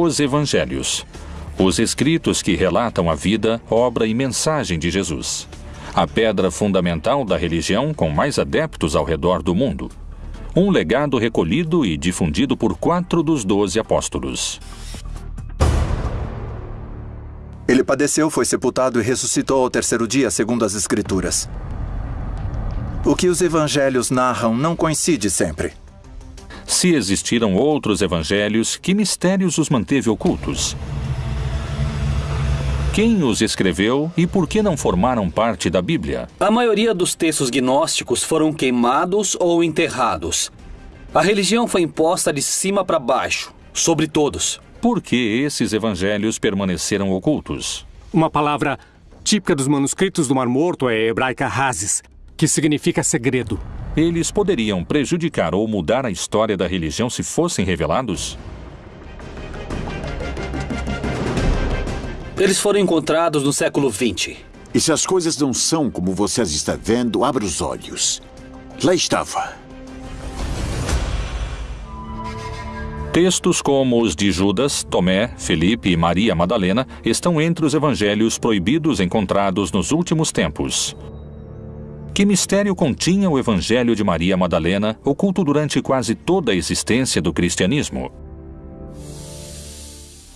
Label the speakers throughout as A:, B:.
A: os Evangelhos, os escritos que relatam a vida, obra e mensagem de Jesus. A pedra fundamental da religião com mais adeptos ao redor do mundo. Um legado recolhido e difundido por quatro dos doze apóstolos.
B: Ele padeceu, foi sepultado e ressuscitou ao terceiro dia, segundo as Escrituras. O que os evangelhos narram não coincide sempre.
A: Se existiram outros evangelhos, que mistérios os manteve ocultos? Quem os escreveu e por que não formaram parte da Bíblia?
C: A maioria dos textos gnósticos foram queimados ou enterrados. A religião foi imposta de cima para baixo, sobre todos.
A: Por que esses evangelhos permaneceram ocultos?
D: Uma palavra típica dos manuscritos do Mar Morto é hebraica Hazes, que significa segredo.
A: Eles poderiam prejudicar ou mudar a história da religião se fossem revelados?
C: Eles foram encontrados no século XX.
E: E se as coisas não são como vocês estão vendo, abra os olhos. Lá estava.
A: Textos como os de Judas, Tomé, Felipe e Maria Madalena estão entre os evangelhos proibidos encontrados nos últimos tempos. Que mistério continha o Evangelho de Maria Madalena, oculto durante quase toda a existência do cristianismo?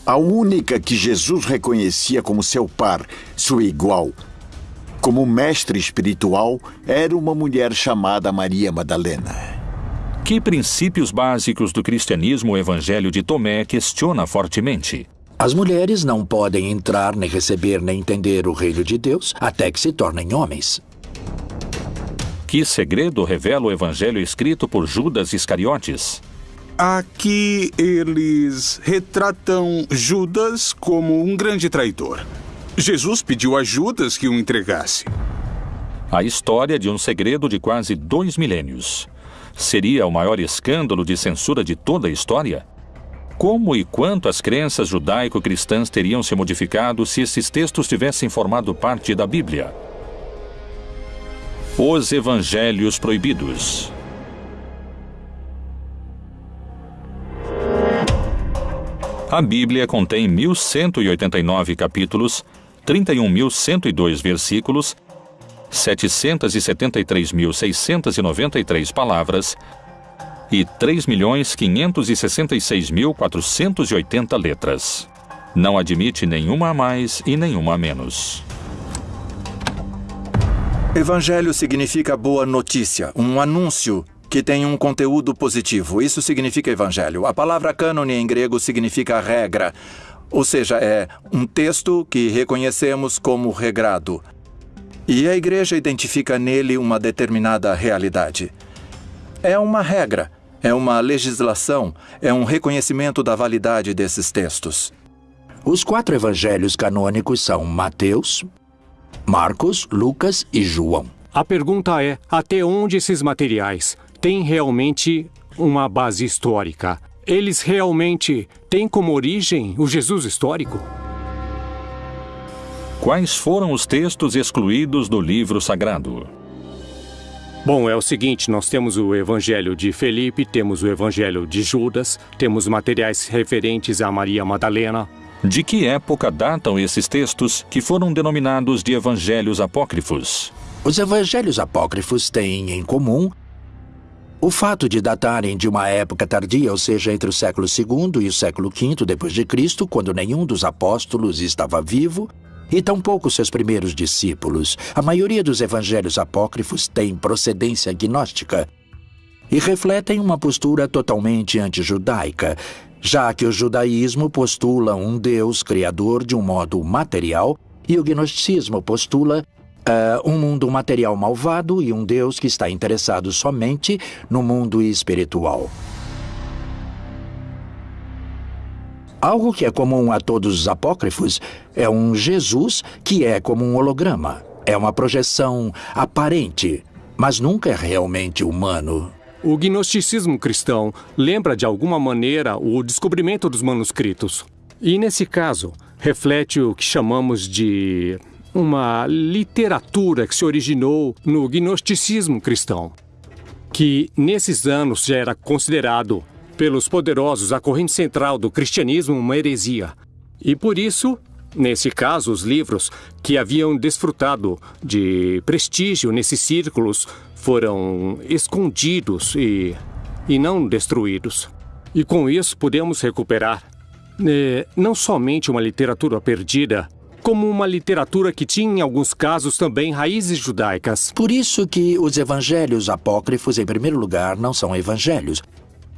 E: A única que Jesus reconhecia como seu par, sua igual, como mestre espiritual, era uma mulher chamada Maria Madalena.
A: Que princípios básicos do cristianismo o Evangelho de Tomé questiona fortemente?
F: As mulheres não podem entrar, nem receber, nem entender o reino de Deus até que se tornem homens.
A: Que segredo revela o evangelho escrito por Judas Iscariotes?
G: Aqui eles retratam Judas como um grande traidor. Jesus pediu a Judas que o entregasse.
A: A história de um segredo de quase dois milênios. Seria o maior escândalo de censura de toda a história? Como e quanto as crenças judaico-cristãs teriam se modificado se esses textos tivessem formado parte da Bíblia? Os Evangelhos Proibidos. A Bíblia contém 1.189 capítulos, 31.102 versículos, 773.693 palavras e 3.566.480 letras. Não admite nenhuma a mais e nenhuma a menos.
B: Evangelho significa boa notícia, um anúncio que tem um conteúdo positivo. Isso significa evangelho. A palavra cânone em grego significa regra, ou seja, é um texto que reconhecemos como regrado. E a igreja identifica nele uma determinada realidade. É uma regra, é uma legislação, é um reconhecimento da validade desses textos.
F: Os quatro evangelhos canônicos são Mateus, Marcos, Lucas e João.
D: A pergunta é: até onde esses materiais têm realmente uma base histórica? Eles realmente têm como origem o Jesus histórico?
A: Quais foram os textos excluídos do livro sagrado?
D: Bom, é o seguinte: nós temos o Evangelho de Felipe, temos o Evangelho de Judas, temos materiais referentes a Maria Madalena,
A: de que época datam esses textos que foram denominados de evangelhos apócrifos?
F: Os evangelhos apócrifos têm em comum o fato de datarem de uma época tardia, ou seja, entre o século II e o século V depois de Cristo, quando nenhum dos apóstolos estava vivo, e tampouco seus primeiros discípulos. A maioria dos evangelhos apócrifos tem procedência gnóstica e refletem uma postura totalmente antijudaica, já que o judaísmo postula um Deus criador de um modo material e o gnosticismo postula uh, um mundo material malvado e um Deus que está interessado somente no mundo espiritual. Algo que é comum a todos os apócrifos é um Jesus que é como um holograma. É uma projeção aparente, mas nunca é realmente humano.
D: O gnosticismo cristão lembra de alguma maneira o descobrimento dos manuscritos. E nesse caso, reflete o que chamamos de uma literatura que se originou no gnosticismo cristão, que nesses anos já era considerado pelos poderosos a corrente central do cristianismo uma heresia. E por isso, nesse caso, os livros que haviam desfrutado de prestígio nesses círculos foram escondidos e, e não destruídos. E com isso podemos recuperar eh, não somente uma literatura perdida, como uma literatura que tinha, em alguns casos, também raízes judaicas.
F: Por isso que os evangelhos apócrifos, em primeiro lugar, não são evangelhos,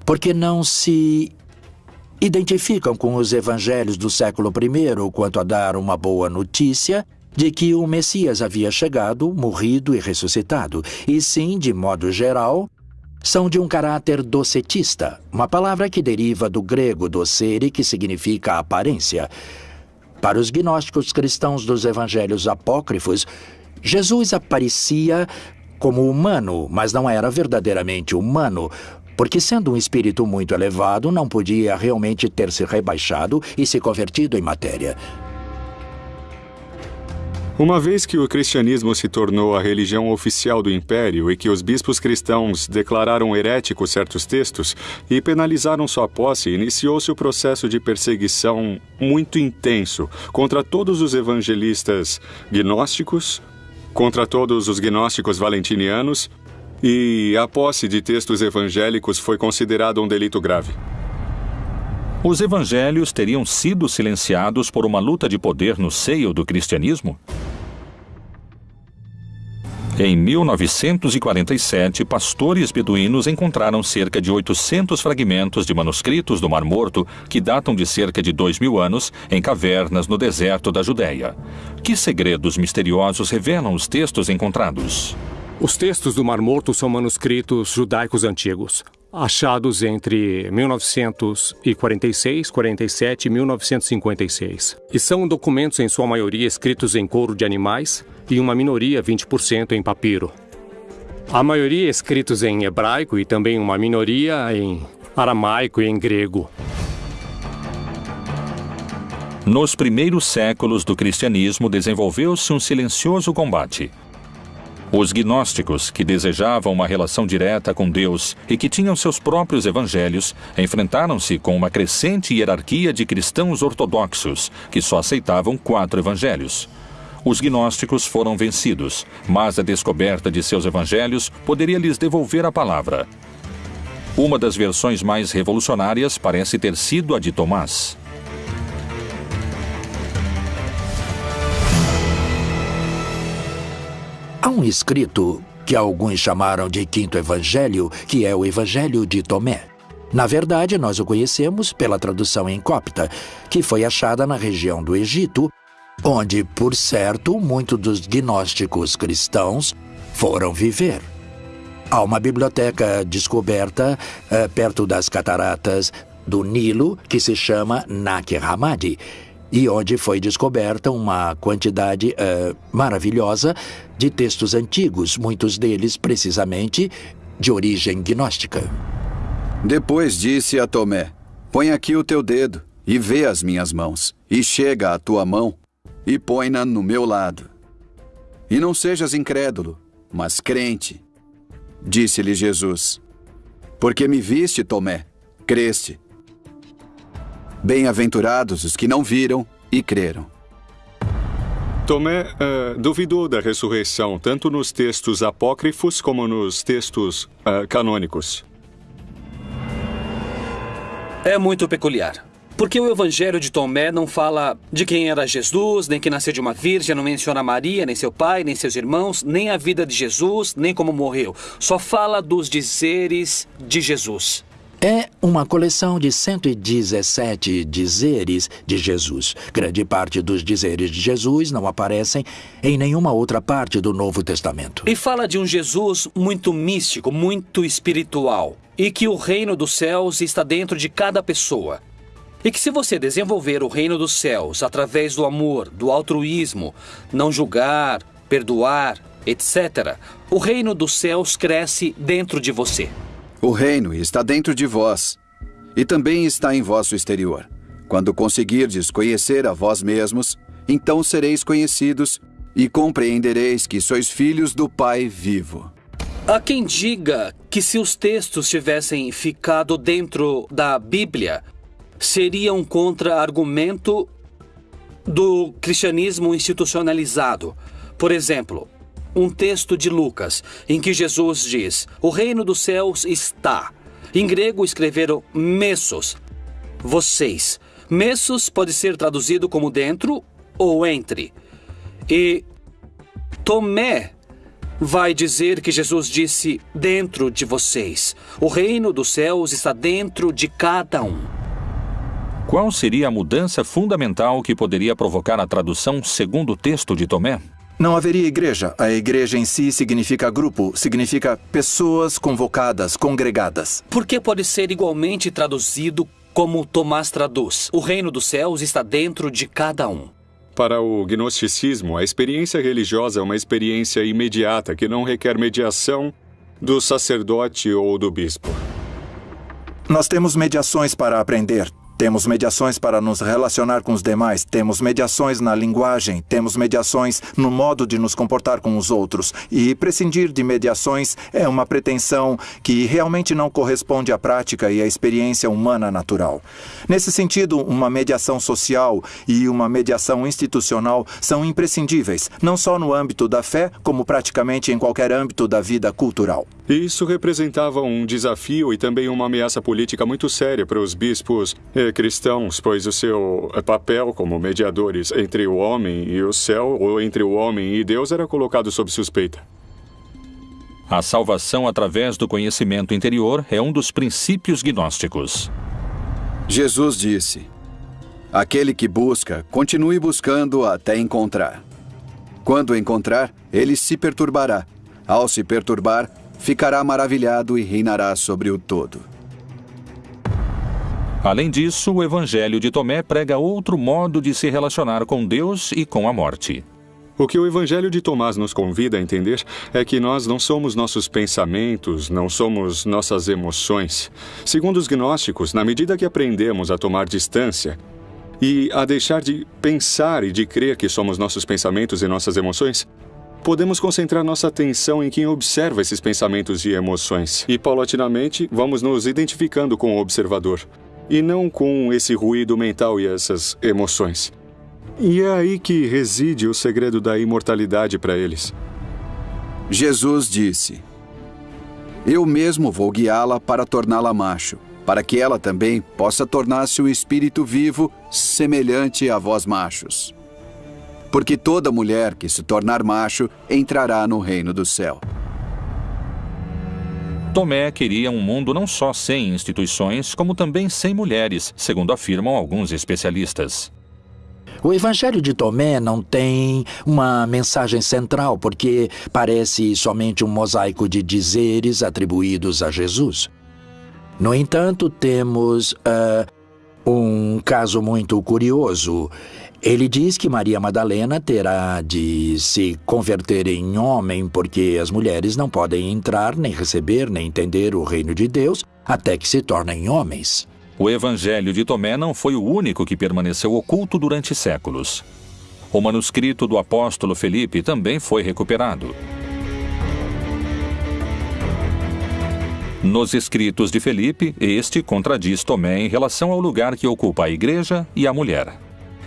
F: porque não se identificam com os evangelhos do século I quanto a dar uma boa notícia de que o Messias havia chegado, morrido e ressuscitado, e sim, de modo geral, são de um caráter docetista, uma palavra que deriva do grego docere, que significa aparência. Para os gnósticos cristãos dos evangelhos apócrifos, Jesus aparecia como humano, mas não era verdadeiramente humano, porque, sendo um espírito muito elevado, não podia realmente ter se rebaixado e se convertido em matéria.
H: Uma vez que o cristianismo se tornou a religião oficial do império e que os bispos cristãos declararam heréticos certos textos e penalizaram sua posse, iniciou-se o processo de perseguição muito intenso contra todos os evangelistas gnósticos, contra todos os gnósticos valentinianos e a posse de textos evangélicos foi considerada um delito grave.
A: Os evangelhos teriam sido silenciados por uma luta de poder no seio do cristianismo? Em 1947, pastores beduínos encontraram cerca de 800 fragmentos de manuscritos do Mar Morto que datam de cerca de dois mil anos em cavernas no deserto da Judéia. Que segredos misteriosos revelam os textos encontrados?
D: Os textos do Mar Morto são manuscritos judaicos antigos, achados entre 1946, 47 e 1956. E são documentos, em sua maioria, escritos em couro de animais e uma minoria, 20%, em papiro. A maioria escritos em hebraico e também uma minoria em aramaico e em grego.
A: Nos primeiros séculos do cristianismo desenvolveu-se um silencioso combate os gnósticos, que desejavam uma relação direta com Deus e que tinham seus próprios evangelhos, enfrentaram-se com uma crescente hierarquia de cristãos ortodoxos, que só aceitavam quatro evangelhos. Os gnósticos foram vencidos, mas a descoberta de seus evangelhos poderia lhes devolver a palavra. Uma das versões mais revolucionárias parece ter sido a de Tomás.
F: Há um escrito que alguns chamaram de Quinto Evangelho, que é o Evangelho de Tomé. Na verdade, nós o conhecemos pela tradução em copta, que foi achada na região do Egito, onde, por certo, muitos dos gnósticos cristãos foram viver. Há uma biblioteca descoberta uh, perto das cataratas do Nilo que se chama Nag Hammadi, e onde foi descoberta uma quantidade uh, maravilhosa de textos antigos, muitos deles precisamente de origem gnóstica.
I: Depois disse a Tomé: Põe aqui o teu dedo e vê as minhas mãos, e chega a tua mão e põe-na no meu lado. E não sejas incrédulo, mas crente. Disse-lhe Jesus: Porque me viste, Tomé, creste. Bem-aventurados os que não viram e creram.
H: Tomé uh, duvidou da ressurreição, tanto nos textos apócrifos como nos textos uh, canônicos.
C: É muito peculiar. Porque o Evangelho de Tomé não fala de quem era Jesus, nem que nasceu de uma virgem, não menciona Maria, nem seu pai, nem seus irmãos, nem a vida de Jesus, nem como morreu. Só fala dos dizeres de Jesus.
F: É uma coleção de 117 dizeres de Jesus. Grande parte dos dizeres de Jesus não aparecem em nenhuma outra parte do Novo Testamento.
C: E fala de um Jesus muito místico, muito espiritual, e que o reino dos céus está dentro de cada pessoa. E que se você desenvolver o reino dos céus através do amor, do altruísmo, não julgar, perdoar, etc., o reino dos céus cresce dentro de você.
I: O reino está dentro de vós e também está em vosso exterior. Quando conseguirdes conhecer a vós mesmos, então sereis conhecidos e compreendereis que sois filhos do Pai vivo.
C: Há quem diga que se os textos tivessem ficado dentro da Bíblia, seria um contra-argumento do cristianismo institucionalizado. Por exemplo, um texto de Lucas, em que Jesus diz: O reino dos céus está. Em grego escreveram messos, vocês. Messos pode ser traduzido como dentro ou entre. E Tomé vai dizer que Jesus disse dentro de vocês. O reino dos céus está dentro de cada um.
A: Qual seria a mudança fundamental que poderia provocar a tradução segundo o texto de Tomé?
B: Não haveria igreja. A igreja em si significa grupo, significa pessoas convocadas, congregadas.
C: Por que pode ser igualmente traduzido como Tomás traduz? O reino dos céus está dentro de cada um.
H: Para o gnosticismo, a experiência religiosa é uma experiência imediata que não requer mediação do sacerdote ou do bispo.
B: Nós temos mediações para aprender. Temos mediações para nos relacionar com os demais, temos mediações na linguagem, temos mediações no modo de nos comportar com os outros. E prescindir de mediações é uma pretensão que realmente não corresponde à prática e à experiência humana natural. Nesse sentido, uma mediação social e uma mediação institucional são imprescindíveis, não só no âmbito da fé, como praticamente em qualquer âmbito da vida cultural.
H: Isso representava um desafio e também uma ameaça política muito séria para os bispos cristãos, pois o seu papel como mediadores entre o homem e o céu, ou entre o homem e Deus, era colocado sob suspeita.
A: A salvação através do conhecimento interior é um dos princípios gnósticos.
I: Jesus disse: Aquele que busca, continue buscando até encontrar. Quando encontrar, ele se perturbará. Ao se perturbar, ficará maravilhado e reinará sobre o todo.
A: Além disso, o Evangelho de Tomé prega outro modo de se relacionar com Deus e com a morte.
H: O que o Evangelho de Tomás nos convida a entender é que nós não somos nossos pensamentos, não somos nossas emoções. Segundo os gnósticos, na medida que aprendemos a tomar distância e a deixar de pensar e de crer que somos nossos pensamentos e nossas emoções, podemos concentrar nossa atenção em quem observa esses pensamentos e emoções. E, paulatinamente, vamos nos identificando com o observador, e não com esse ruído mental e essas emoções. E é aí que reside o segredo da imortalidade para eles.
I: Jesus disse: Eu mesmo vou guiá-la para torná-la macho, para que ela também possa tornar-se o espírito vivo semelhante a vós machos. Porque toda mulher que se tornar macho entrará no reino do céu.
A: Tomé queria um mundo não só sem instituições, como também sem mulheres, segundo afirmam alguns especialistas.
F: O Evangelho de Tomé não tem uma mensagem central, porque parece somente um mosaico de dizeres atribuídos a Jesus. No entanto, temos uh, um caso muito curioso. Ele diz que Maria Madalena terá de se converter em homem porque as mulheres não podem entrar, nem receber, nem entender o reino de Deus até que se tornem homens.
A: O Evangelho de Tomé não foi o único que permaneceu oculto durante séculos. O manuscrito do apóstolo Felipe também foi recuperado. Nos escritos de Felipe, este contradiz Tomé em relação ao lugar que ocupa a igreja e a mulher.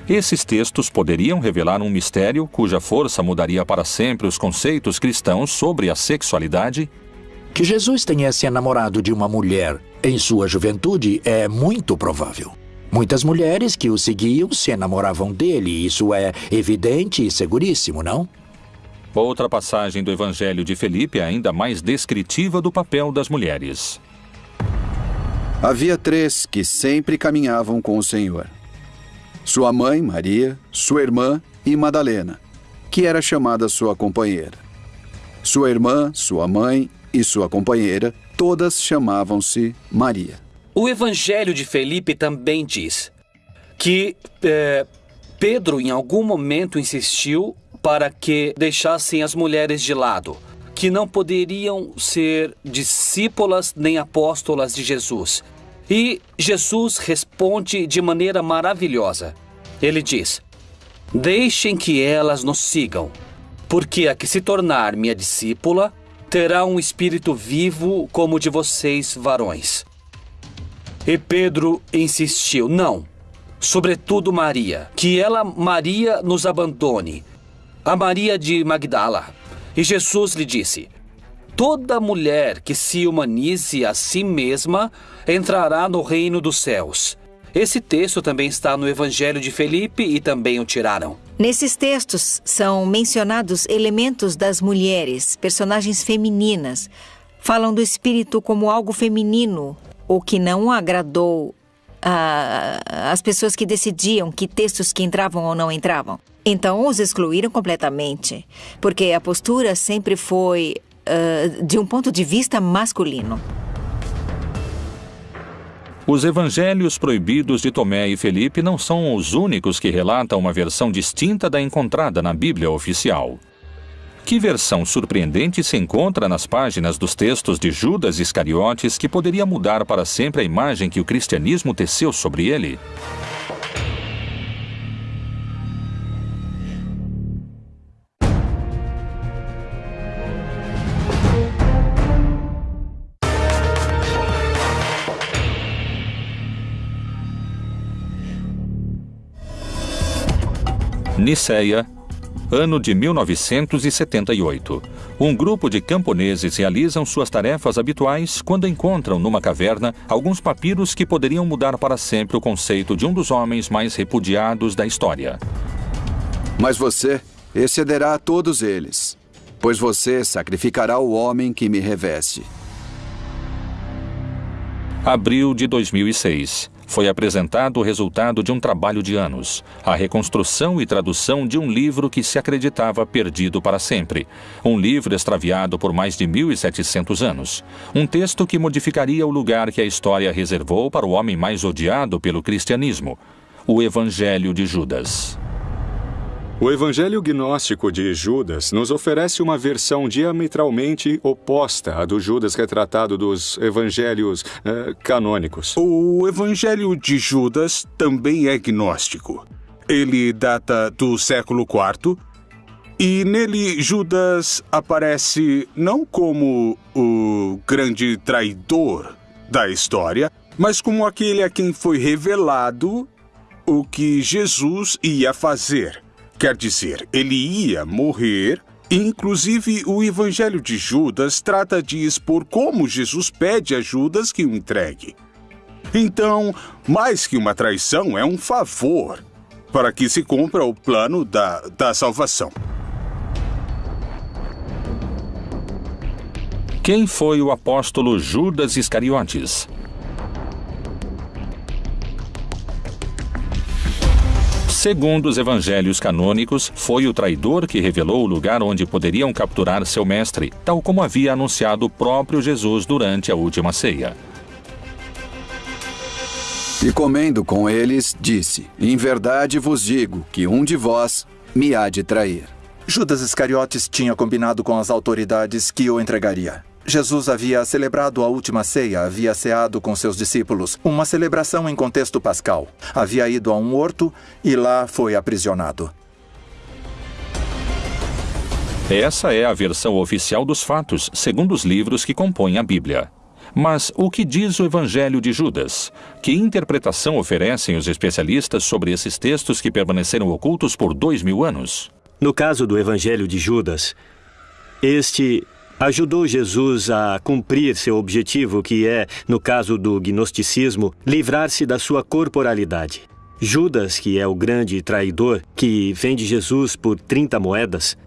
A: Esses textos poderiam revelar um mistério cuja força mudaria para sempre os conceitos cristãos sobre a sexualidade
F: que Jesus tenha se enamorado de uma mulher em sua juventude é muito provável. Muitas mulheres que o seguiam se enamoravam dele, isso é evidente e seguríssimo, não?
A: Outra passagem do Evangelho de Felipe é ainda mais descritiva do papel das mulheres.
I: Havia três que sempre caminhavam com o Senhor: sua mãe, Maria, sua irmã e Madalena, que era chamada sua companheira. Sua irmã, sua mãe e sua companheira, todas chamavam-se Maria.
C: O Evangelho de Felipe também diz que é, Pedro, em algum momento, insistiu para que deixassem as mulheres de lado, que não poderiam ser discípulas nem apóstolas de Jesus. E Jesus responde de maneira maravilhosa. Ele diz: Deixem que elas nos sigam, porque a que se tornar minha discípula terá um espírito vivo como o de vocês, varões. E Pedro insistiu: Não, sobretudo Maria, que ela, Maria, nos abandone. A Maria de Magdala. E Jesus lhe disse: Toda mulher que se humanize a si mesma entrará no reino dos céus. Esse texto também está no Evangelho de Felipe e também o tiraram.
J: Nesses textos são mencionados elementos das mulheres, personagens femininas. Falam do espírito como algo feminino, o que não agradou às pessoas que decidiam que textos que entravam ou não entravam. Então os excluíram completamente, porque a postura sempre foi uh, de um ponto de vista masculino.
A: Os evangelhos proibidos de Tomé e Felipe não são os únicos que relatam uma versão distinta da encontrada na Bíblia oficial. Que versão surpreendente se encontra nas páginas dos textos de Judas Iscariotes que poderia mudar para sempre a imagem que o cristianismo teceu sobre ele? Niceia, ano de 1978. Um grupo de camponeses realizam suas tarefas habituais quando encontram numa caverna alguns papiros que poderiam mudar para sempre o conceito de um dos homens mais repudiados da história.
I: Mas você excederá a todos eles, pois você sacrificará o homem que me reveste.
A: Abril de 2006 foi apresentado o resultado de um trabalho de anos, a reconstrução e tradução de um livro que se acreditava perdido para sempre. Um livro extraviado por mais de 1.700 anos. Um texto que modificaria o lugar que a história reservou para o homem mais odiado pelo cristianismo, o Evangelho de Judas.
H: O Evangelho Gnóstico de Judas nos oferece uma versão diametralmente oposta à do Judas retratado dos evangelhos eh, canônicos.
G: O Evangelho de Judas também é gnóstico. Ele data do século IV e nele Judas aparece não como o grande traidor da história, mas como aquele a quem foi revelado o que Jesus ia fazer Quer dizer, ele ia morrer. Inclusive, o Evangelho de Judas trata de expor como Jesus pede a Judas que o entregue. Então, mais que uma traição, é um favor para que se cumpra o plano da, da salvação.
A: Quem foi o apóstolo Judas Iscariotes? Segundo os evangelhos canônicos, foi o traidor que revelou o lugar onde poderiam capturar seu mestre, tal como havia anunciado o próprio Jesus durante a última ceia.
I: E comendo com eles, disse: Em verdade vos digo que um de vós me há de trair.
B: Judas Iscariotes tinha combinado com as autoridades que o entregaria. Jesus havia celebrado a última ceia, havia ceado com seus discípulos, uma celebração em contexto pascal. Havia ido a um horto e lá foi aprisionado.
A: Essa é a versão oficial dos fatos, segundo os livros que compõem a Bíblia. Mas o que diz o Evangelho de Judas? Que interpretação oferecem os especialistas sobre esses textos que permaneceram ocultos por dois mil anos?
K: No caso do Evangelho de Judas, este ajudou Jesus a cumprir seu objetivo, que é, no caso do gnosticismo, livrar-se da sua corporalidade. Judas, que é o grande traidor que vende Jesus por 30 moedas,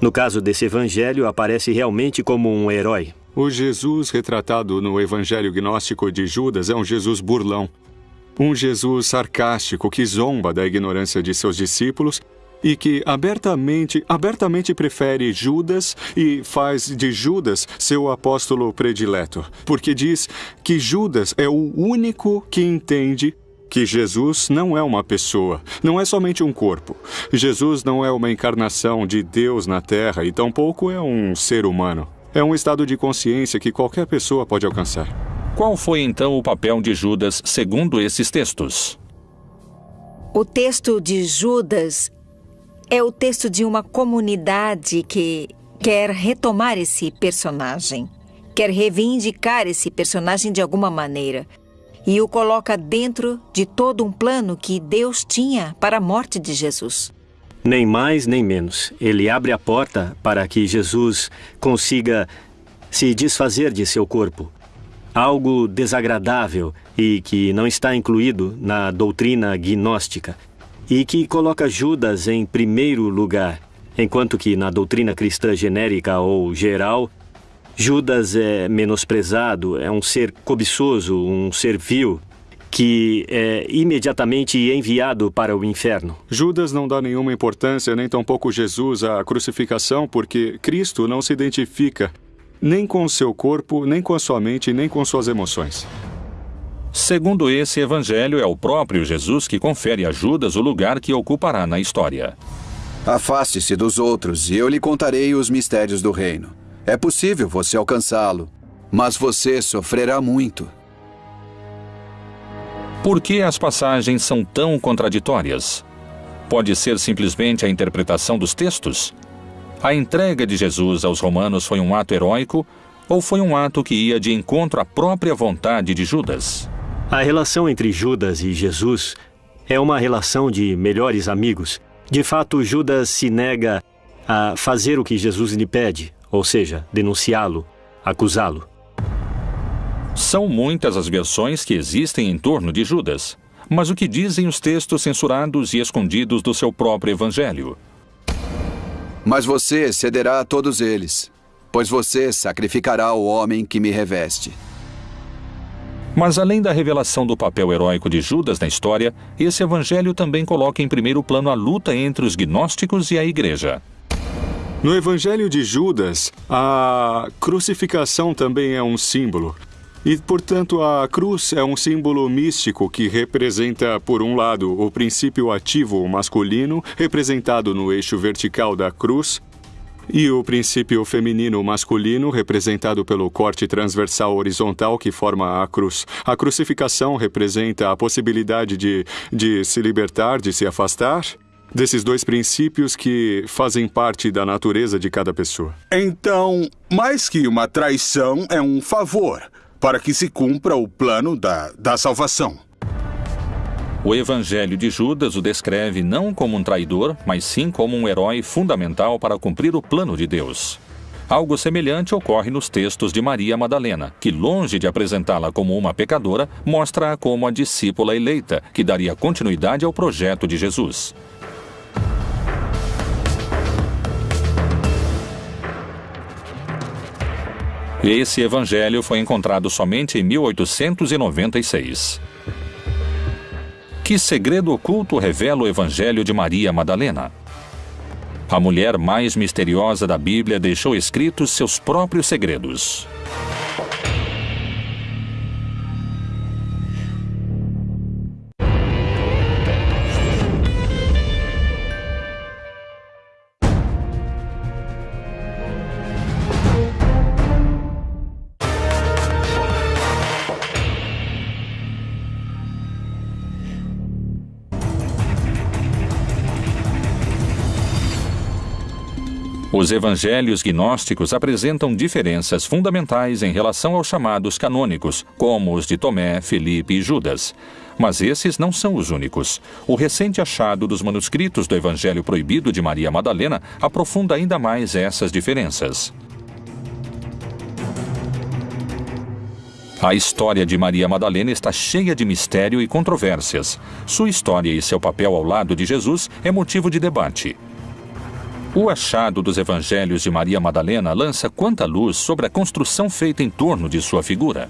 K: no caso desse evangelho, aparece realmente como um herói.
H: O Jesus retratado no evangelho gnóstico de Judas é um Jesus burlão. Um Jesus sarcástico que zomba da ignorância de seus discípulos e que abertamente, abertamente prefere Judas e faz de Judas seu apóstolo predileto, porque diz que Judas é o único que entende que Jesus não é uma pessoa, não é somente um corpo. Jesus não é uma encarnação de Deus na Terra e tampouco é um ser humano. É um estado de consciência que qualquer pessoa pode alcançar.
A: Qual foi então o papel de Judas segundo esses textos?
J: O texto de Judas é o texto de uma comunidade que, quer retomar esse personagem, quer reivindicar esse personagem de alguma maneira e o coloca dentro de todo um plano que Deus tinha para a morte de Jesus.
K: Nem mais nem menos. Ele abre a porta para que Jesus consiga se desfazer de seu corpo. Algo desagradável e que não está incluído na doutrina gnóstica e que coloca Judas em primeiro lugar, enquanto que na doutrina cristã genérica ou geral, Judas é menosprezado, é um ser cobiçoso, um ser vil, que é imediatamente enviado para o inferno.
H: Judas não dá nenhuma importância, nem tampouco Jesus, à crucificação, porque Cristo não se identifica nem com o seu corpo, nem com a sua mente, nem com suas emoções.
A: Segundo esse evangelho, é o próprio Jesus que confere a Judas o lugar que ocupará na história.
I: Afaste-se dos outros e eu lhe contarei os mistérios do reino. É possível você alcançá-lo, mas você sofrerá muito.
A: Por que as passagens são tão contraditórias? Pode ser simplesmente a interpretação dos textos? A entrega de Jesus aos romanos foi um ato heróico ou foi um ato que ia de encontro à própria vontade de Judas?
K: A relação entre Judas e Jesus é uma relação de melhores amigos. De fato, Judas se nega a fazer o que Jesus lhe pede, ou seja, denunciá-lo, acusá-lo.
A: São muitas as versões que existem em torno de Judas. Mas o que dizem os textos censurados e escondidos do seu próprio evangelho?
I: Mas você cederá a todos eles, pois você sacrificará o homem que me reveste.
A: Mas além da revelação do papel heróico de Judas na história, esse evangelho também coloca em primeiro plano a luta entre os gnósticos e a igreja.
H: No evangelho de Judas, a crucificação também é um símbolo. E, portanto, a cruz é um símbolo místico que representa, por um lado, o princípio ativo masculino, representado no eixo vertical da cruz, e o princípio feminino masculino, representado pelo corte transversal horizontal que forma a cruz. A crucificação representa a possibilidade de, de se libertar, de se afastar desses dois princípios que fazem parte da natureza de cada pessoa.
G: Então, mais que uma traição, é um favor para que se cumpra o plano da, da salvação.
A: O Evangelho de Judas o descreve não como um traidor, mas sim como um herói fundamental para cumprir o plano de Deus. Algo semelhante ocorre nos textos de Maria Madalena, que, longe de apresentá-la como uma pecadora, mostra-a como a discípula eleita, que daria continuidade ao projeto de Jesus. Esse evangelho foi encontrado somente em 1896. Que segredo oculto revela o evangelho de Maria Madalena? A mulher mais misteriosa da Bíblia deixou escritos seus próprios segredos. Os evangelhos gnósticos apresentam diferenças fundamentais em relação aos chamados canônicos, como os de Tomé, Felipe e Judas. Mas esses não são os únicos. O recente achado dos manuscritos do Evangelho Proibido de Maria Madalena aprofunda ainda mais essas diferenças. A história de Maria Madalena está cheia de mistério e controvérsias. Sua história e seu papel ao lado de Jesus é motivo de debate. O achado dos evangelhos de Maria Madalena lança quanta luz sobre a construção feita em torno de sua figura.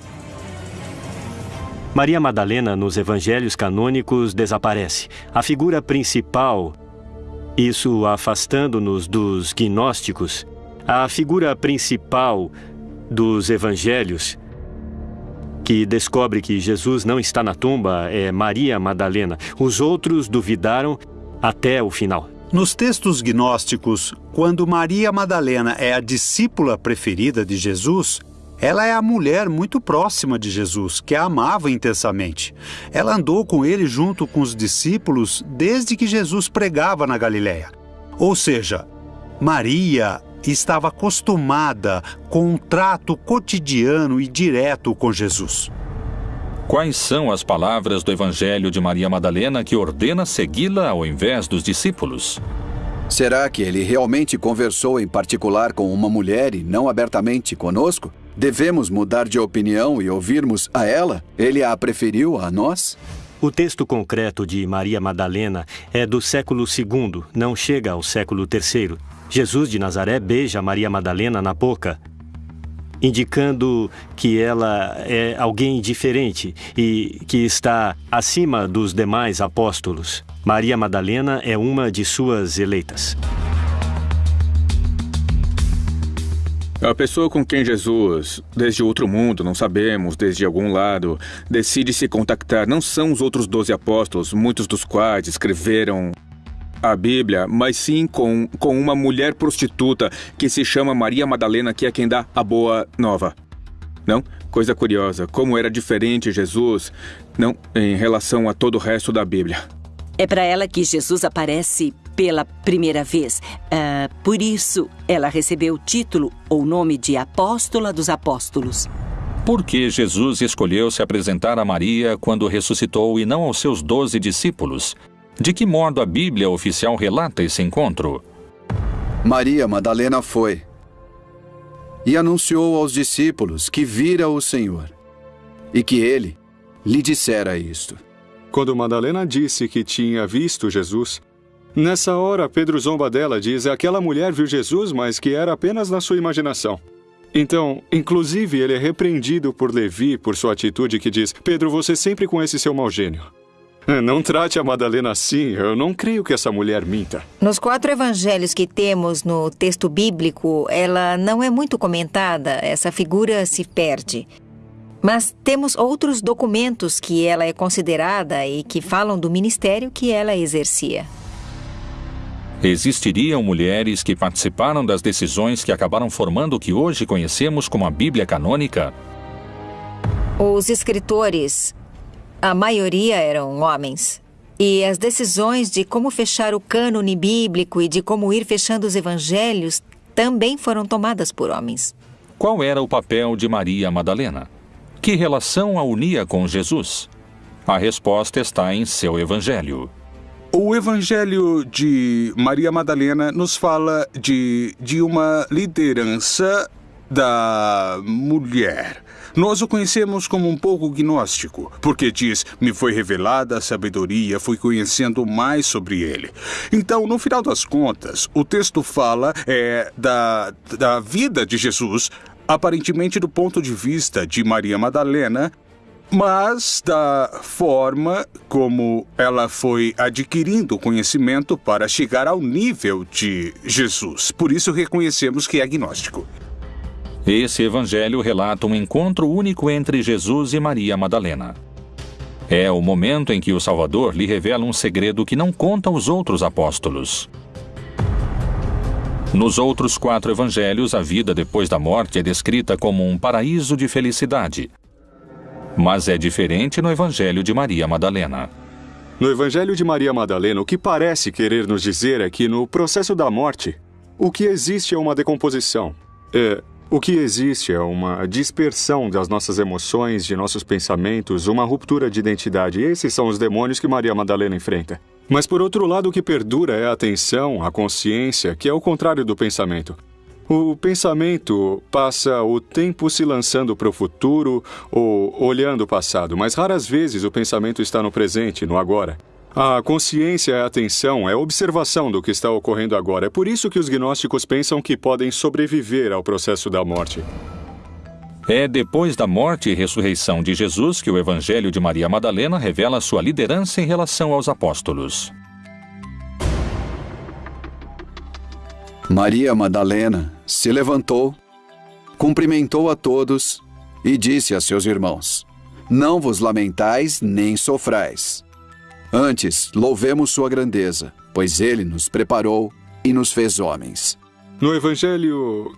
K: Maria Madalena, nos evangelhos canônicos, desaparece. A figura principal, isso afastando-nos dos gnósticos, a figura principal dos evangelhos, que descobre que Jesus não está na tumba, é Maria Madalena. Os outros duvidaram até o final.
L: Nos textos gnósticos, quando Maria Madalena é a discípula preferida de Jesus, ela é a mulher muito próxima de Jesus, que a amava intensamente. Ela andou com ele junto com os discípulos desde que Jesus pregava na Galiléia. Ou seja, Maria estava acostumada com um trato cotidiano e direto com Jesus.
A: Quais são as palavras do Evangelho de Maria Madalena que ordena segui-la ao invés dos discípulos?
I: Será que ele realmente conversou em particular com uma mulher e não abertamente conosco? Devemos mudar de opinião e ouvirmos a ela? Ele a preferiu a nós?
K: O texto concreto de Maria Madalena é do século II, não chega ao século III. Jesus de Nazaré beija Maria Madalena na boca, indicando que ela é alguém diferente e que está acima dos demais apóstolos. Maria Madalena é uma de suas eleitas.
M: A pessoa com quem Jesus, desde outro mundo, não sabemos, desde algum lado, decide se contactar não são os outros doze apóstolos, muitos dos quais escreveram a Bíblia, mas sim com, com uma mulher prostituta que se chama Maria Madalena, que é quem dá a boa nova. Não? Coisa curiosa, como era diferente Jesus, não, em relação a todo o resto da Bíblia.
N: É para ela que Jesus aparece pela primeira vez. Uh, por isso, ela recebeu o título ou nome de Apóstola dos Apóstolos.
A: Por que Jesus escolheu se apresentar a Maria quando ressuscitou e não aos seus doze discípulos? De que modo a Bíblia oficial relata esse encontro?
I: Maria Madalena foi e anunciou aos discípulos que vira o Senhor e que ele lhe dissera isto.
H: Quando Madalena disse que tinha visto Jesus, nessa hora Pedro zomba dela, diz: aquela mulher viu Jesus, mas que era apenas na sua imaginação. Então, inclusive, ele é repreendido por Levi por sua atitude que diz: Pedro, você sempre com esse seu mau gênio. Não trate a Madalena assim, eu não creio que essa mulher minta.
J: Nos quatro evangelhos que temos no texto bíblico, ela não é muito comentada, essa figura se perde. Mas temos outros documentos que ela é considerada e que falam do ministério que ela exercia.
A: Existiriam mulheres que participaram das decisões que acabaram formando o que hoje conhecemos como a Bíblia canônica?
J: Os escritores, a maioria eram homens. E as decisões de como fechar o cânone bíblico e de como ir fechando os evangelhos também foram tomadas por homens.
A: Qual era o papel de Maria Madalena? Que relação a unia com Jesus? A resposta está em seu Evangelho.
G: O Evangelho de Maria Madalena nos fala de, de uma liderança da mulher. Nós o conhecemos como um pouco gnóstico, porque diz: Me foi revelada a sabedoria, fui conhecendo mais sobre ele. Então, no final das contas, o texto fala é, da, da vida de Jesus aparentemente do ponto de vista de Maria Madalena, mas da forma como ela foi adquirindo conhecimento para chegar ao nível de Jesus. Por isso reconhecemos que é agnóstico.
A: Esse evangelho relata um encontro único entre Jesus e Maria Madalena. É o momento em que o Salvador lhe revela um segredo que não conta aos outros apóstolos. Nos outros quatro evangelhos, a vida depois da morte é descrita como um paraíso de felicidade. Mas é diferente no evangelho de Maria Madalena.
H: No evangelho de Maria Madalena, o que parece querer nos dizer é que no processo da morte, o que existe é uma decomposição. É, o que existe é uma dispersão das nossas emoções, de nossos pensamentos, uma ruptura de identidade. Esses são os demônios que Maria Madalena enfrenta. Mas por outro lado, o que perdura é a atenção, a consciência, que é o contrário do pensamento. O pensamento passa o tempo se lançando para o futuro ou olhando o passado, mas raras vezes o pensamento está no presente, no agora. A consciência é a atenção, é a observação do que está ocorrendo agora. É por isso que os gnósticos pensam que podem sobreviver ao processo da morte.
A: É depois da morte e ressurreição de Jesus que o Evangelho de Maria Madalena revela sua liderança em relação aos apóstolos.
I: Maria Madalena se levantou, cumprimentou a todos e disse a seus irmãos: Não vos lamentais nem sofrais. Antes, louvemos sua grandeza, pois ele nos preparou e nos fez homens.
H: No Evangelho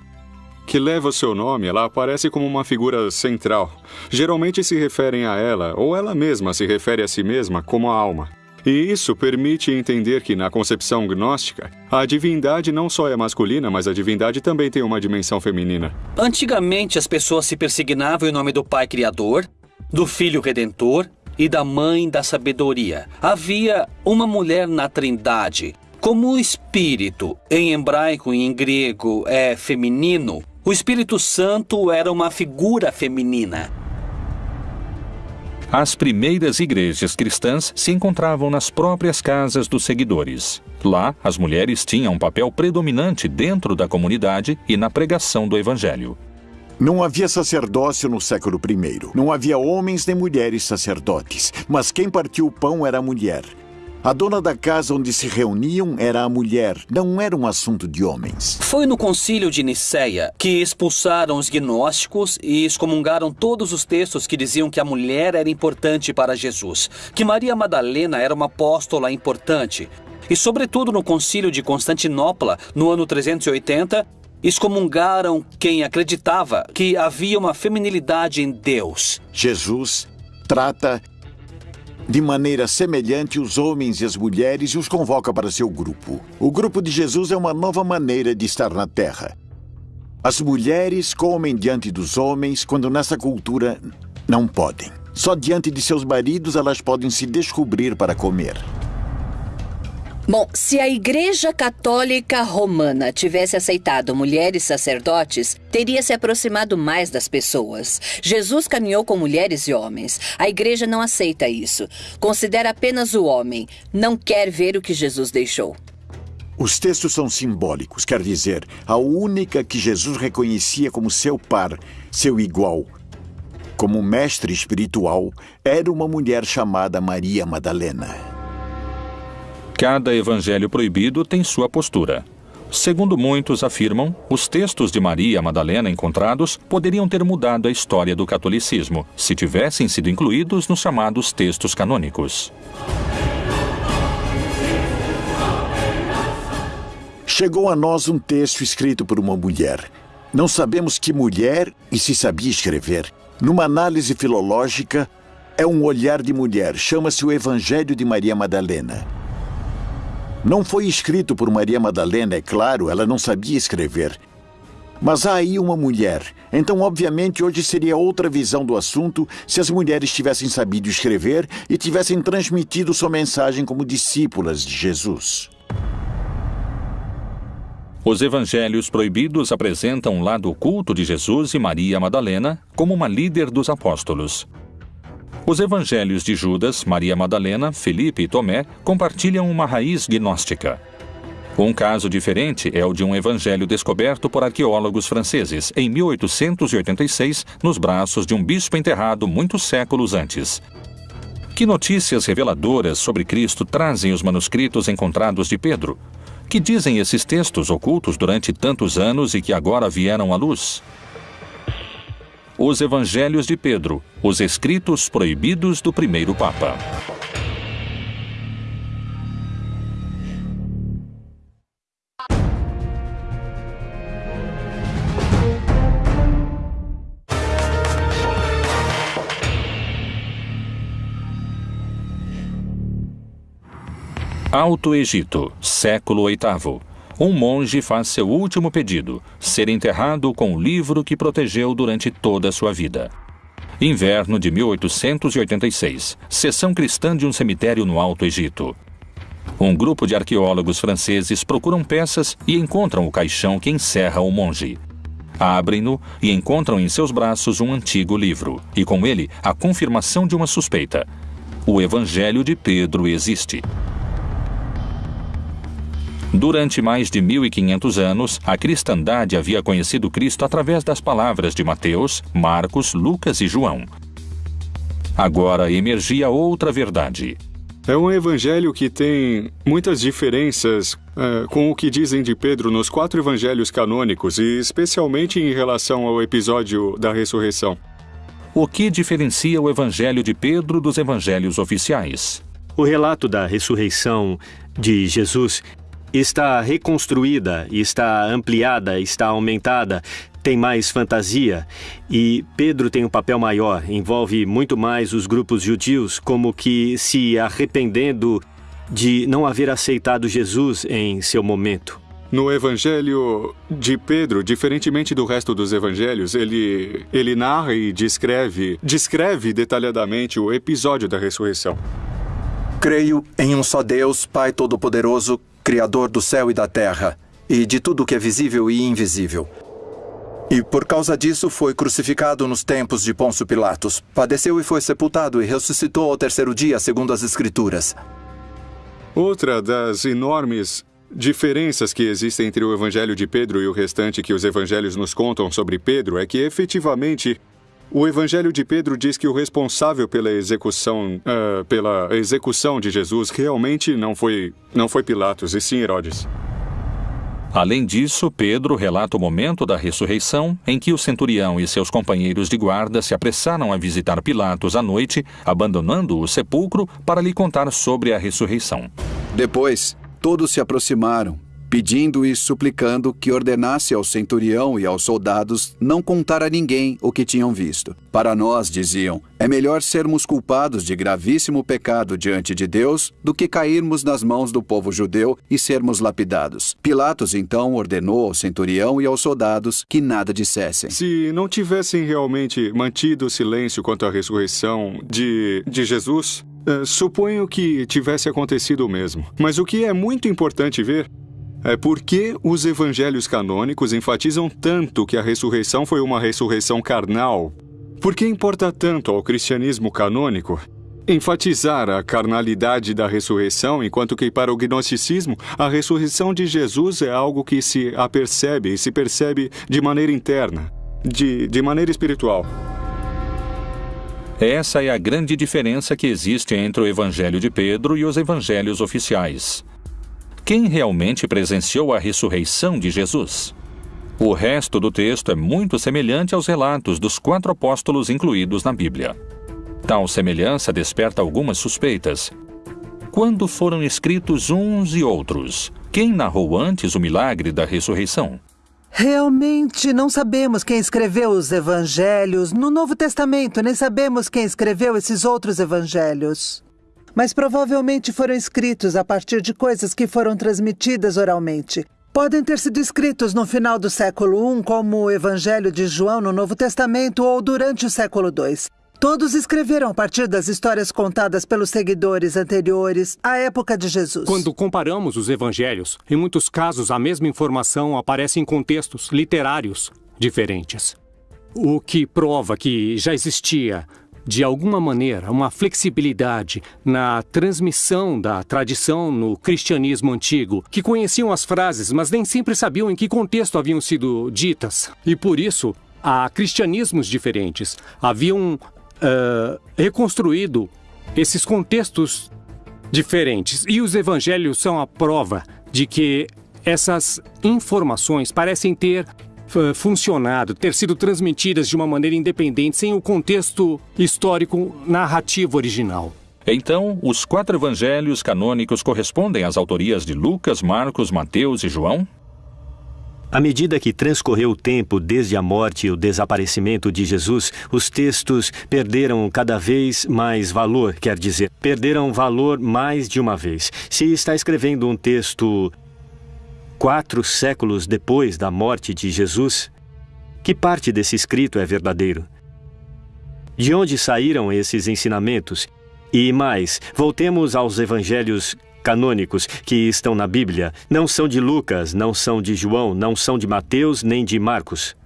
H: que leva o seu nome, ela aparece como uma figura central. Geralmente se referem a ela, ou ela mesma se refere a si mesma como a alma. E isso permite entender que, na concepção gnóstica, a divindade não só é masculina, mas a divindade também tem uma dimensão feminina.
C: Antigamente, as pessoas se persignavam em nome do Pai Criador, do Filho Redentor e da Mãe da Sabedoria. Havia uma mulher na Trindade. Como o Espírito, em hebraico e em grego, é feminino, o Espírito Santo era uma figura feminina.
A: As primeiras igrejas cristãs se encontravam nas próprias casas dos seguidores. Lá, as mulheres tinham um papel predominante dentro da comunidade e na pregação do Evangelho.
E: Não havia sacerdócio no século I. Não havia homens nem mulheres sacerdotes, mas quem partiu o pão era a mulher. A dona da casa onde se reuniam era a mulher, não era um assunto de homens.
C: Foi no concílio de Nicéia que expulsaram os gnósticos e excomungaram todos os textos que diziam que a mulher era importante para Jesus, que Maria Madalena era uma apóstola importante. E, sobretudo, no concílio de Constantinopla, no ano 380, excomungaram quem acreditava que havia uma feminilidade em Deus.
E: Jesus trata de maneira semelhante os homens e as mulheres e os convoca para seu grupo. O grupo de Jesus é uma nova maneira de estar na Terra. As mulheres comem diante dos homens quando nessa cultura não podem. Só diante de seus maridos elas podem se descobrir para comer.
O: Bom, se a Igreja Católica Romana tivesse aceitado mulheres sacerdotes, teria se aproximado mais das pessoas. Jesus caminhou com mulheres e homens. A Igreja não aceita isso. Considera apenas o homem. Não quer ver o que Jesus deixou.
E: Os textos são simbólicos, quer dizer, a única que Jesus reconhecia como seu par, seu igual, como mestre espiritual, era uma mulher chamada Maria Madalena.
A: Cada evangelho proibido tem sua postura. Segundo muitos afirmam, os textos de Maria Madalena encontrados poderiam ter mudado a história do catolicismo se tivessem sido incluídos nos chamados textos canônicos.
E: Chegou a nós um texto escrito por uma mulher. Não sabemos que mulher e se sabia escrever. Numa análise filológica, é um olhar de mulher. Chama-se o Evangelho de Maria Madalena. Não foi escrito por Maria Madalena, é claro, ela não sabia escrever. Mas há aí uma mulher. Então, obviamente, hoje seria outra visão do assunto se as mulheres tivessem sabido escrever e tivessem transmitido sua mensagem como discípulas de Jesus.
A: Os evangelhos proibidos apresentam o lado oculto de Jesus e Maria Madalena como uma líder dos apóstolos. Os evangelhos de Judas, Maria Madalena, Felipe e Tomé compartilham uma raiz gnóstica. Um caso diferente é o de um evangelho descoberto por arqueólogos franceses em 1886 nos braços de um bispo enterrado muitos séculos antes. Que notícias reveladoras sobre Cristo trazem os manuscritos encontrados de Pedro? Que dizem esses textos ocultos durante tantos anos e que agora vieram à luz? Os Evangelhos de Pedro, os escritos proibidos do primeiro Papa. Alto Egito, século VIII um monge faz seu último pedido: ser enterrado com o livro que protegeu durante toda a sua vida. Inverno de 1886. Sessão cristã de um cemitério no Alto Egito. Um grupo de arqueólogos franceses procuram peças e encontram o caixão que encerra o monge. Abrem-no e encontram em seus braços um antigo livro, e com ele a confirmação de uma suspeita. O Evangelho de Pedro existe. Durante mais de 1500 anos, a cristandade havia conhecido Cristo através das palavras de Mateus, Marcos, Lucas e João. Agora emergia outra verdade.
H: É um evangelho que tem muitas diferenças é, com o que dizem de Pedro nos quatro evangelhos canônicos, e especialmente em relação ao episódio da ressurreição.
A: O que diferencia o evangelho de Pedro dos evangelhos oficiais?
K: O relato da ressurreição de Jesus está reconstruída, está ampliada, está aumentada, tem mais fantasia e Pedro tem um papel maior, envolve muito mais os grupos judius, como que se arrependendo de não haver aceitado Jesus em seu momento.
H: No Evangelho de Pedro, diferentemente do resto dos evangelhos, ele, ele narra e descreve, descreve detalhadamente o episódio da ressurreição.
B: Creio em um só Deus, Pai Todo-Poderoso, Criador do céu e da terra, e de tudo que é visível e invisível. E por causa disso foi crucificado nos tempos de Pôncio Pilatos. Padeceu e foi sepultado e ressuscitou ao terceiro dia, segundo as Escrituras.
H: Outra das enormes diferenças que existem entre o Evangelho de Pedro e o restante que os evangelhos nos contam sobre Pedro é que, efetivamente, o Evangelho de Pedro diz que o responsável pela execução, uh, pela execução de Jesus realmente não foi, não foi Pilatos, e sim Herodes.
A: Além disso, Pedro relata o momento da ressurreição em que o centurião e seus companheiros de guarda se apressaram a visitar Pilatos à noite, abandonando o sepulcro para lhe contar sobre a ressurreição.
I: Depois, todos se aproximaram, pedindo e suplicando que ordenasse ao centurião e aos soldados não contar a ninguém o que tinham visto. Para nós, diziam, é melhor sermos culpados de gravíssimo pecado diante de Deus do que cairmos nas mãos do povo judeu e sermos lapidados. Pilatos então ordenou ao centurião e aos soldados que nada dissessem.
H: Se não tivessem realmente mantido silêncio quanto à ressurreição de, de Jesus, Uh, suponho que tivesse acontecido o mesmo. Mas o que é muito importante ver é por que os evangelhos canônicos enfatizam tanto que a ressurreição foi uma ressurreição carnal? Por que importa tanto ao cristianismo canônico enfatizar a carnalidade da ressurreição, enquanto que para o gnosticismo a ressurreição de Jesus é algo que se apercebe e se percebe de maneira interna, de, de maneira espiritual?
A: Essa é a grande diferença que existe entre o Evangelho de Pedro e os evangelhos oficiais quem realmente presenciou a ressurreição de Jesus. O resto do texto é muito semelhante aos relatos dos quatro apóstolos incluídos na Bíblia. Tal semelhança desperta algumas suspeitas. Quando foram escritos uns e outros? Quem narrou antes o milagre da ressurreição?
P: Realmente não sabemos quem escreveu os evangelhos. No Novo Testamento, nem sabemos quem escreveu esses outros evangelhos mas provavelmente foram escritos a partir de coisas que foram transmitidas oralmente. Podem ter sido escritos no final do século I, como o Evangelho de João no Novo Testamento, ou durante o século II. Todos escreveram a partir das histórias contadas pelos seguidores anteriores à época de Jesus.
D: Quando comparamos os evangelhos, em muitos casos a mesma informação aparece em contextos literários diferentes. O que prova que já existia de alguma maneira, uma flexibilidade na transmissão da tradição no cristianismo antigo, que conheciam as frases, mas nem sempre sabiam em que contexto haviam sido ditas. E por isso, há cristianismos diferentes. Haviam uh, reconstruído esses contextos diferentes. E os evangelhos são a prova de que essas informações parecem ter funcionado, ter sido transmitidas de uma maneira independente, sem o contexto histórico narrativo original.
A: Então, os quatro evangelhos canônicos correspondem às autorias de Lucas, Marcos, Mateus e João?
K: À medida que transcorreu o tempo desde a morte e o desaparecimento de Jesus, os textos perderam cada vez mais valor, quer dizer, perderam valor mais de uma vez. Se está escrevendo um texto quatro séculos depois da morte de Jesus, que parte desse escrito é verdadeiro? De onde saíram esses ensinamentos? E mais, voltemos aos evangelhos canônicos que estão na Bíblia. Não são de Lucas, não são de João, não são de Mateus nem de Marcos.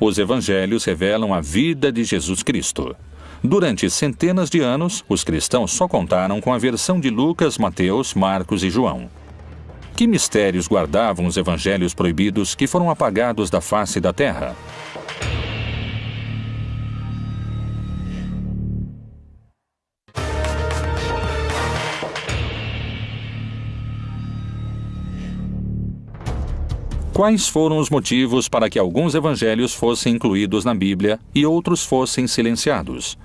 A: Os evangelhos revelam a vida de Jesus Cristo. Durante centenas de anos, os cristãos só contaram com a versão de Lucas, Mateus, Marcos e João. Que mistérios guardavam os evangelhos proibidos que foram apagados da face da terra? Quais foram os motivos para que alguns evangelhos fossem incluídos na Bíblia e outros fossem silenciados?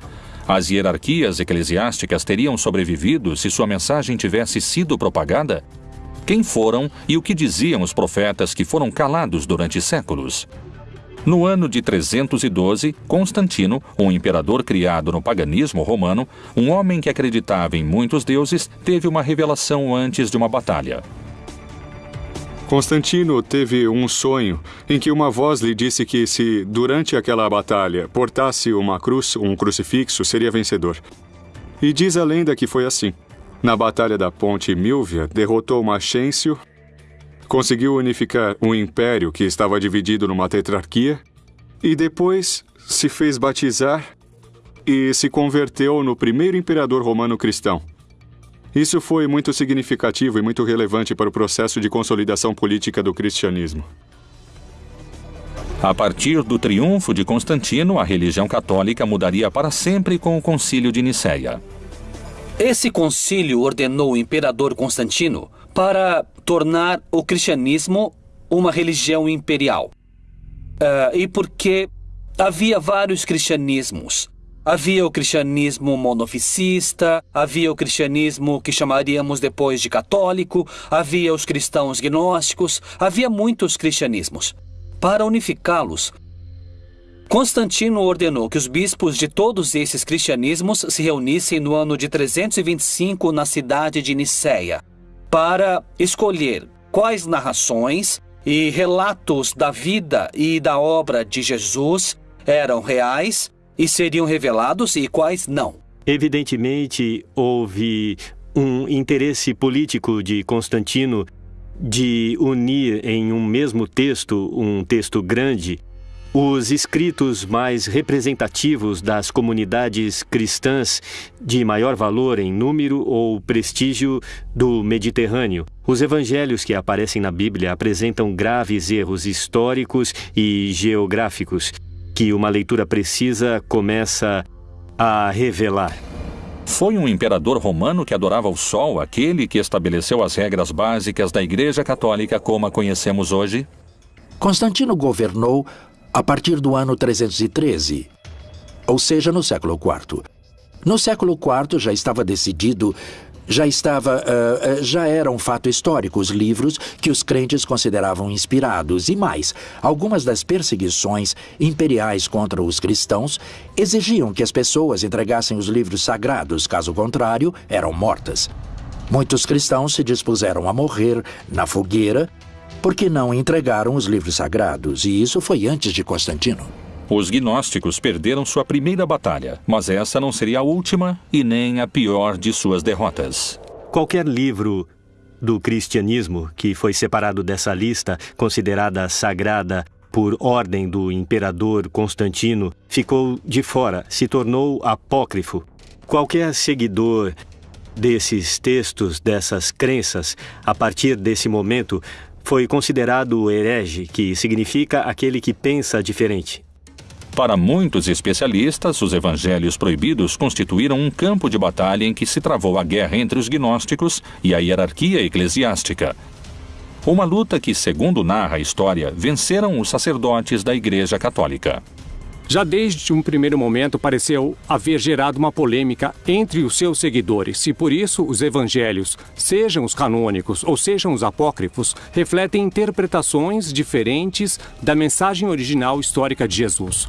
A: As hierarquias eclesiásticas teriam sobrevivido se sua mensagem tivesse sido propagada? Quem foram e o que diziam os profetas que foram calados durante séculos. No ano de 312, Constantino, um imperador criado no paganismo romano, um homem que acreditava em muitos deuses, teve uma revelação antes de uma batalha.
H: Constantino teve um sonho em que uma voz lhe disse que se, durante aquela batalha, portasse uma cruz, um crucifixo, seria vencedor. E diz a lenda que foi assim. Na Batalha da Ponte Milvia, derrotou Maxêncio, conseguiu unificar um império que estava dividido numa tetrarquia e depois se fez batizar e se converteu no primeiro imperador romano cristão. Isso foi muito significativo e muito relevante para o processo de consolidação política do cristianismo.
A: A partir do triunfo de Constantino, a religião católica mudaria para sempre com o Concílio de Nicéia.
C: Esse concílio ordenou o imperador Constantino para tornar o cristianismo uma religião imperial. Uh, e porque havia vários cristianismos. Havia o cristianismo monoficista, havia o cristianismo que chamaríamos depois de católico, havia os cristãos gnósticos, havia muitos cristianismos. Para unificá-los, Constantino ordenou que os bispos de todos esses cristianismos se reunissem no ano de 325 na cidade de Nicéia, para escolher quais narrações e relatos da vida e da obra de Jesus eram reais e seriam revelados e quais não.
K: Evidentemente, houve um interesse político de Constantino de unir em um mesmo texto, um texto grande, os escritos mais representativos das comunidades cristãs de maior valor em número ou prestígio do Mediterrâneo. Os evangelhos que aparecem na Bíblia apresentam graves erros históricos e geográficos que uma leitura precisa começa a revelar.
A: Foi um imperador romano que adorava o sol, aquele que estabeleceu as regras básicas da Igreja Católica como a conhecemos hoje?
F: Constantino governou a partir do ano 313, ou seja, no século IV. No século IV já estava decidido, já estava, uh, já era um fato histórico os livros que os crentes consideravam inspirados e mais, algumas das perseguições imperiais contra os cristãos exigiam que as pessoas entregassem os livros sagrados, caso contrário, eram mortas. Muitos cristãos se dispuseram a morrer na fogueira porque não entregaram os livros sagrados, e isso foi antes de Constantino.
A: Os gnósticos perderam sua primeira batalha, mas essa não seria a última e nem a pior de suas derrotas.
K: Qualquer livro do cristianismo que foi separado dessa lista, considerada sagrada por ordem do imperador Constantino, ficou de fora, se tornou apócrifo. Qualquer seguidor desses textos, dessas crenças, a partir desse momento, foi considerado herege, que significa aquele que pensa diferente.
A: Para muitos especialistas, os evangelhos proibidos constituíram um campo de batalha em que se travou a guerra entre os gnósticos e a hierarquia eclesiástica. Uma luta que, segundo narra a história, venceram os sacerdotes da Igreja Católica.
D: Já desde um primeiro momento pareceu haver gerado uma polêmica entre os seus seguidores, e por isso os evangelhos, sejam os canônicos ou sejam os apócrifos, refletem interpretações diferentes da mensagem original histórica de Jesus.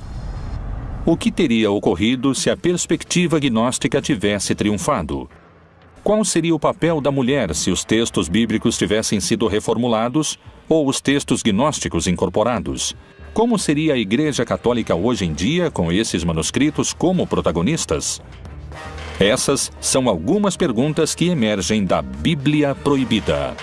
A: O que teria ocorrido se a perspectiva gnóstica tivesse triunfado? Qual seria o papel da mulher se os textos bíblicos tivessem sido reformulados ou os textos gnósticos incorporados? Como seria a Igreja Católica hoje em dia com esses manuscritos como protagonistas? Essas são algumas perguntas que emergem da Bíblia Proibida.